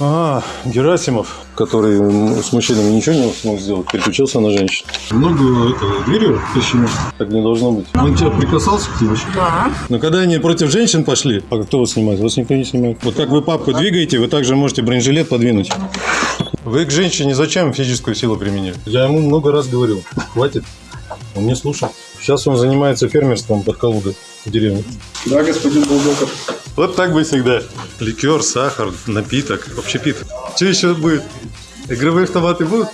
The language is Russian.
А, Герасимов, который с мужчинами ничего не смог сделать, переключился на женщин. Много этого дверью почему? Так не должно быть. Он тебя прикасался к тебе? Да. Но когда они против женщин пошли, а кто вас снимает? Вас никто не снимает. Вот как вы папку двигаете, вы также можете бронежилет подвинуть. Вы к женщине зачем физическую силу применили? Я ему много раз говорил. Хватит. Он не слушал. Сейчас он занимается фермерством под Калугой в деревне. Да, господин Булдоков. Вот так бы всегда. Ликер, сахар, напиток, общепит. Что еще будет? Игровые автоматы будут?